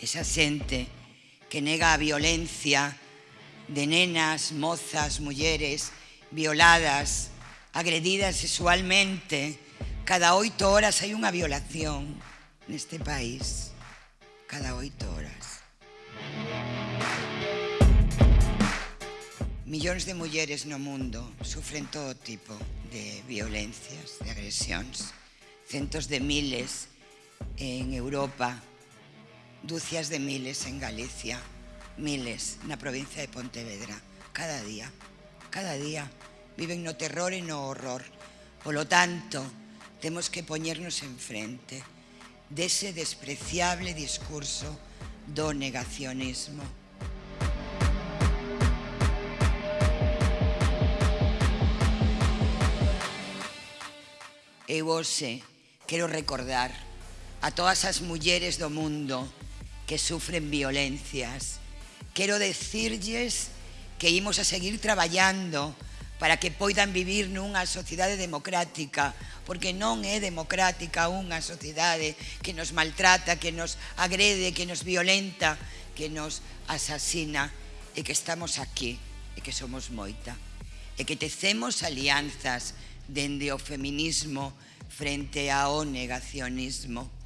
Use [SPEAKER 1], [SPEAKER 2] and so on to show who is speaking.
[SPEAKER 1] esa xente que nega a violencia de nenas, mozas, mulleres violadas, agredidas sexualmente. Cada oito horas hai unha violación neste país. Cada oito horas. Millóns de mulleres no mundo sufren todo tipo de violencias, de agresións. Centos de miles en Europa dúcias de miles en Galicia, miles na provincia de Pontevedra, cada día, cada día. Viven no terror e no horror. Polo tanto, temos que poñernos enfrente dese despreciable discurso do negacionismo. Eu hoxe quero recordar a todas as mulleres do mundo que sufren violencias. Quero decirlles que imos a seguir traballando para que poidan vivir nunha sociedade democrática, porque non é democrática unha sociedade que nos maltrata, que nos agrede, que nos violenta, que nos asasina, e que estamos aquí, e que somos moita, e que tecemos alianzas dende o feminismo frente ao negacionismo.